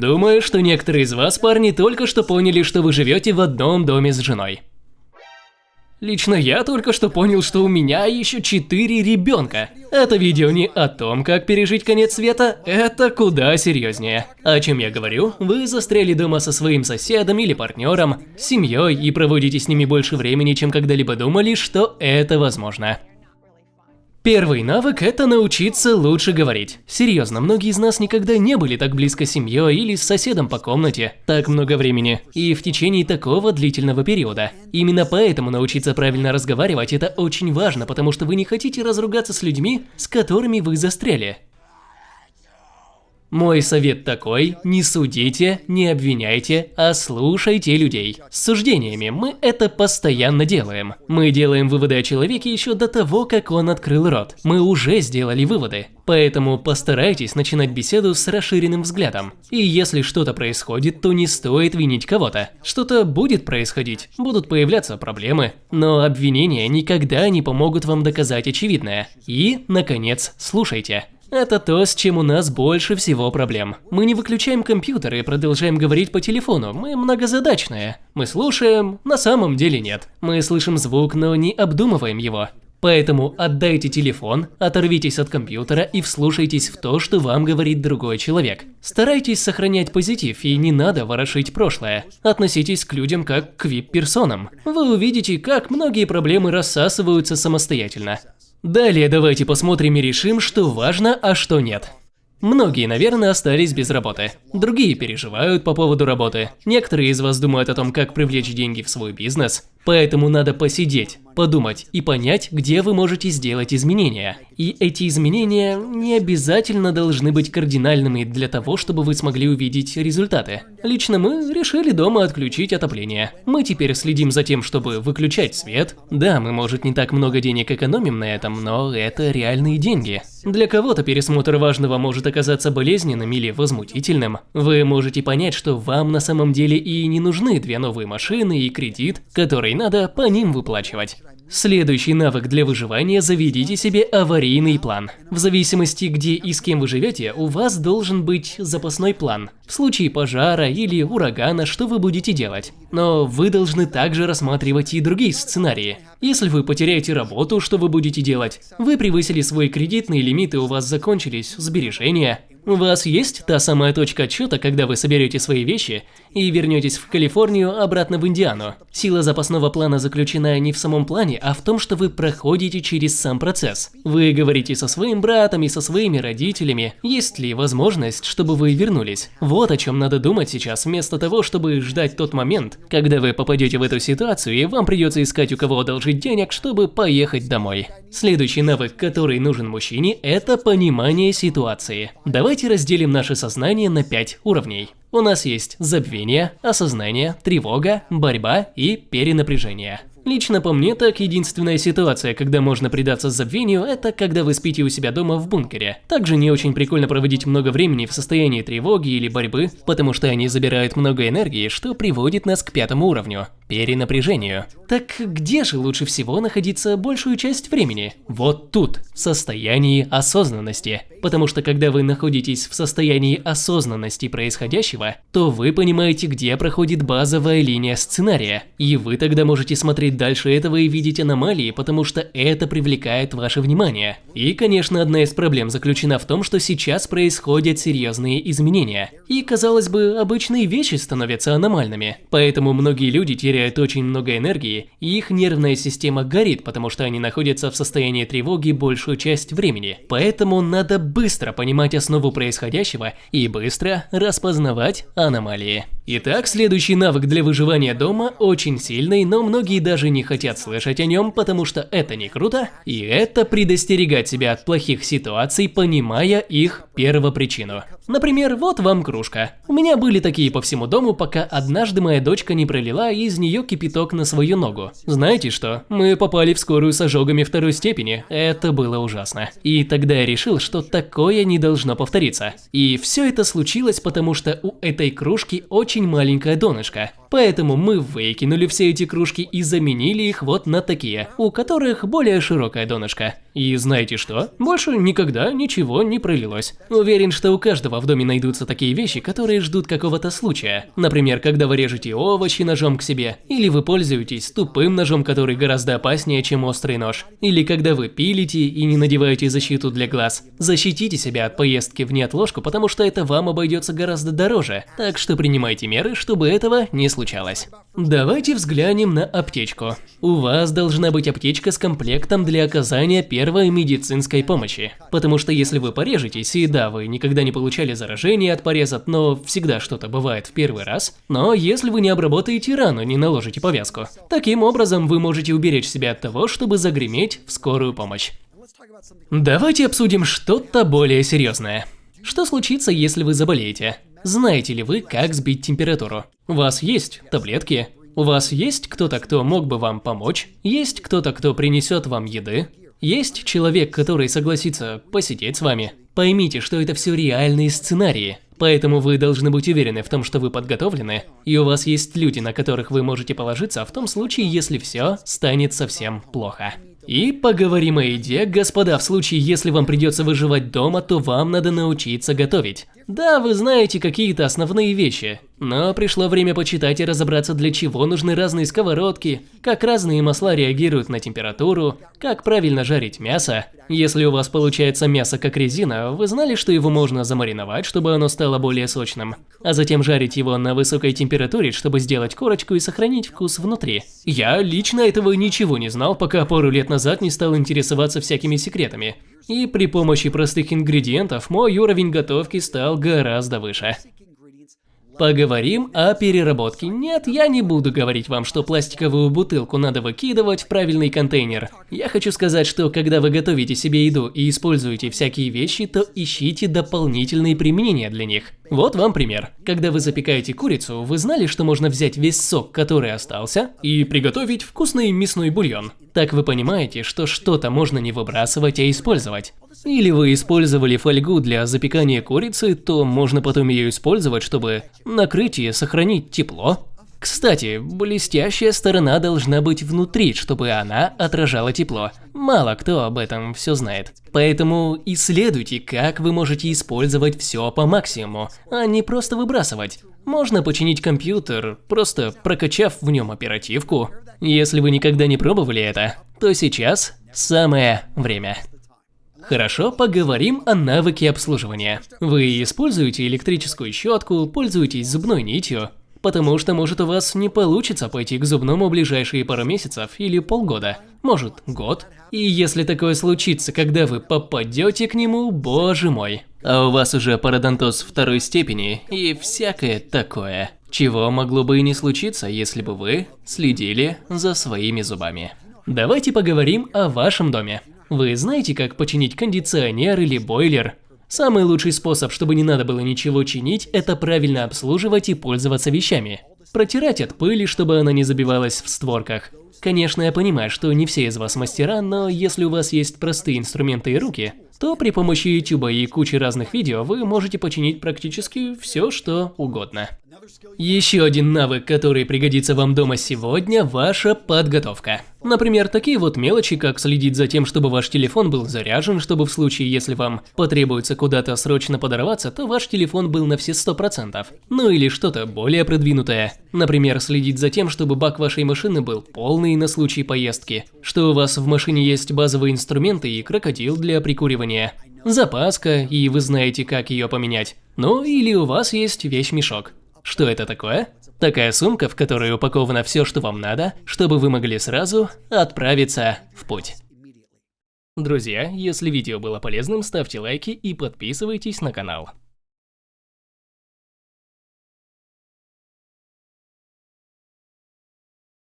Думаю, что некоторые из вас, парни, только что поняли, что вы живете в одном доме с женой. Лично я только что понял, что у меня еще четыре ребенка. Это видео не о том, как пережить конец света, это куда серьезнее. О чем я говорю? Вы застряли дома со своим соседом или партнером, семьей и проводите с ними больше времени, чем когда-либо думали, что это возможно. Первый навык – это научиться лучше говорить. Серьезно, многие из нас никогда не были так близко с семьей или с соседом по комнате так много времени, и в течение такого длительного периода. Именно поэтому научиться правильно разговаривать – это очень важно, потому что вы не хотите разругаться с людьми, с которыми вы застряли. Мой совет такой, не судите, не обвиняйте, а слушайте людей. С суждениями мы это постоянно делаем. Мы делаем выводы о человеке еще до того, как он открыл рот. Мы уже сделали выводы. Поэтому постарайтесь начинать беседу с расширенным взглядом. И если что-то происходит, то не стоит винить кого-то. Что-то будет происходить, будут появляться проблемы, но обвинения никогда не помогут вам доказать очевидное. И, наконец, слушайте. Это то, с чем у нас больше всего проблем. Мы не выключаем компьютер и продолжаем говорить по телефону, мы многозадачные. Мы слушаем, на самом деле нет. Мы слышим звук, но не обдумываем его. Поэтому отдайте телефон, оторвитесь от компьютера и вслушайтесь в то, что вам говорит другой человек. Старайтесь сохранять позитив и не надо ворошить прошлое. Относитесь к людям как к вип-персонам. Вы увидите, как многие проблемы рассасываются самостоятельно. Далее давайте посмотрим и решим, что важно, а что нет. Многие, наверное, остались без работы. Другие переживают по поводу работы. Некоторые из вас думают о том, как привлечь деньги в свой бизнес. Поэтому надо посидеть, подумать и понять, где вы можете сделать изменения. И эти изменения не обязательно должны быть кардинальными для того, чтобы вы смогли увидеть результаты. Лично мы решили дома отключить отопление. Мы теперь следим за тем, чтобы выключать свет. Да, мы, может, не так много денег экономим на этом, но это реальные деньги. Для кого-то пересмотр важного может оказаться болезненным или возмутительным. Вы можете понять, что вам на самом деле и не нужны две новые машины и кредит, который надо по ним выплачивать. Следующий навык для выживания – заведите себе аварийный план. В зависимости, где и с кем вы живете, у вас должен быть запасной план. В случае пожара или урагана, что вы будете делать. Но вы должны также рассматривать и другие сценарии. Если вы потеряете работу, что вы будете делать? Вы превысили свой кредитный лимит и у вас закончились сбережения. У вас есть та самая точка отсчета, когда вы соберете свои вещи и вернетесь в Калифорнию обратно в Индиану. Сила запасного плана заключена не в самом плане, а в том, что вы проходите через сам процесс. Вы говорите со своим братом и со своими родителями, есть ли возможность, чтобы вы вернулись. Вот о чем надо думать сейчас, вместо того, чтобы ждать тот момент, когда вы попадете в эту ситуацию и вам придется искать у кого одолжить денег, чтобы поехать домой. Следующий навык, который нужен мужчине, это понимание ситуации. Давайте разделим наше сознание на 5 уровней. У нас есть забвение, осознание, тревога, борьба и перенапряжение. Лично по мне так единственная ситуация, когда можно предаться забвению, это когда вы спите у себя дома в бункере. Также не очень прикольно проводить много времени в состоянии тревоги или борьбы, потому что они забирают много энергии, что приводит нас к пятому уровню – перенапряжению. Так где же лучше всего находиться большую часть времени? Вот тут, в состоянии осознанности. Потому что когда вы находитесь в состоянии осознанности происходящего, то вы понимаете, где проходит базовая линия сценария. И вы тогда можете смотреть дальше этого и видеть аномалии, потому что это привлекает ваше внимание. И, конечно, одна из проблем заключена в том, что сейчас происходят серьезные изменения. И, казалось бы, обычные вещи становятся аномальными. Поэтому многие люди теряют очень много энергии, и их нервная система горит, потому что они находятся в состоянии тревоги большую часть времени. Поэтому надо быстро понимать основу происходящего и быстро распознавать аномалии. Итак, следующий навык для выживания дома очень сильный, но многие даже не хотят слышать о нем, потому что это не круто, и это предостерегать себя от плохих ситуаций, понимая их первопричину. Например, вот вам кружка. У меня были такие по всему дому, пока однажды моя дочка не пролила из нее кипяток на свою ногу. Знаете что? Мы попали в скорую с ожогами второй степени. Это было ужасно. И тогда я решил, что такое не должно повториться. И все это случилось, потому что у этой кружки очень маленькое донышко. Поэтому мы выкинули все эти кружки и заменили их вот на такие, у которых более широкое донышко. И знаете что? Больше никогда ничего не пролилось. Уверен, что у каждого в доме найдутся такие вещи, которые ждут какого-то случая. Например, когда вы режете овощи ножом к себе, или вы пользуетесь тупым ножом, который гораздо опаснее, чем острый нож, или когда вы пилите и не надеваете защиту для глаз. Защитите себя от поездки в неотложку, потому что это вам обойдется гораздо дороже, так что принимайте меры, чтобы этого не случалось. Давайте взглянем на аптечку. У вас должна быть аптечка с комплектом для оказания первой медицинской помощи. Потому что если вы порежетесь, и да, вы никогда не получали заражение от пореза, но всегда что-то бывает в первый раз, но если вы не обработаете рану, не наложите повязку. Таким образом, вы можете уберечь себя от того, чтобы загреметь в скорую помощь. Давайте обсудим что-то более серьезное. Что случится, если вы заболеете? Знаете ли вы, как сбить температуру? У вас есть таблетки? У вас есть кто-то, кто мог бы вам помочь? Есть кто-то, кто принесет вам еды? Есть человек, который согласится посидеть с вами? Поймите, что это все реальные сценарии. Поэтому вы должны быть уверены в том, что вы подготовлены, и у вас есть люди, на которых вы можете положиться в том случае, если все станет совсем плохо. И поговорим о еде, господа, в случае, если вам придется выживать дома, то вам надо научиться готовить. Да, вы знаете какие-то основные вещи, но пришло время почитать и разобраться, для чего нужны разные сковородки, как разные масла реагируют на температуру, как правильно жарить мясо. Если у вас получается мясо как резина, вы знали, что его можно замариновать, чтобы оно стало более сочным, а затем жарить его на высокой температуре, чтобы сделать корочку и сохранить вкус внутри. Я лично этого ничего не знал, пока пару лет назад не стал интересоваться всякими секретами. И при помощи простых ингредиентов мой уровень готовки стал гораздо выше. Поговорим о переработке. Нет, я не буду говорить вам, что пластиковую бутылку надо выкидывать в правильный контейнер. Я хочу сказать, что когда вы готовите себе еду и используете всякие вещи, то ищите дополнительные применения для них. Вот вам пример. Когда вы запекаете курицу, вы знали, что можно взять весь сок, который остался, и приготовить вкусный мясной бульон. Так вы понимаете, что что-то можно не выбрасывать, а использовать. Или вы использовали фольгу для запекания курицы, то можно потом ее использовать, чтобы накрыть и сохранить тепло. Кстати, блестящая сторона должна быть внутри, чтобы она отражала тепло. Мало кто об этом все знает. Поэтому исследуйте, как вы можете использовать все по максимуму, а не просто выбрасывать. Можно починить компьютер, просто прокачав в нем оперативку. Если вы никогда не пробовали это, то сейчас самое время. Хорошо, поговорим о навыке обслуживания. Вы используете электрическую щетку, пользуетесь зубной нитью, потому что может у вас не получится пойти к зубному ближайшие пару месяцев или полгода, может год. И если такое случится, когда вы попадете к нему, боже мой. А у вас уже пародонтоз второй степени и всякое такое. Чего могло бы и не случиться, если бы вы следили за своими зубами. Давайте поговорим о вашем доме. Вы знаете, как починить кондиционер или бойлер? Самый лучший способ, чтобы не надо было ничего чинить, это правильно обслуживать и пользоваться вещами. Протирать от пыли, чтобы она не забивалась в створках. Конечно, я понимаю, что не все из вас мастера, но если у вас есть простые инструменты и руки, то при помощи YouTube и кучи разных видео вы можете починить практически все, что угодно. Еще один навык, который пригодится вам дома сегодня – ваша подготовка. Например, такие вот мелочи, как следить за тем, чтобы ваш телефон был заряжен, чтобы в случае, если вам потребуется куда-то срочно подорваться, то ваш телефон был на все 100%. Ну или что-то более продвинутое. Например, следить за тем, чтобы бак вашей машины был полный на случай поездки, что у вас в машине есть базовые инструменты и крокодил для прикуривания, запаска, и вы знаете, как ее поменять. Ну или у вас есть вещь-мешок. Что это такое? Такая сумка, в которой упаковано все, что вам надо, чтобы вы могли сразу отправиться в путь. Друзья, если видео было полезным, ставьте лайки и подписывайтесь на канал.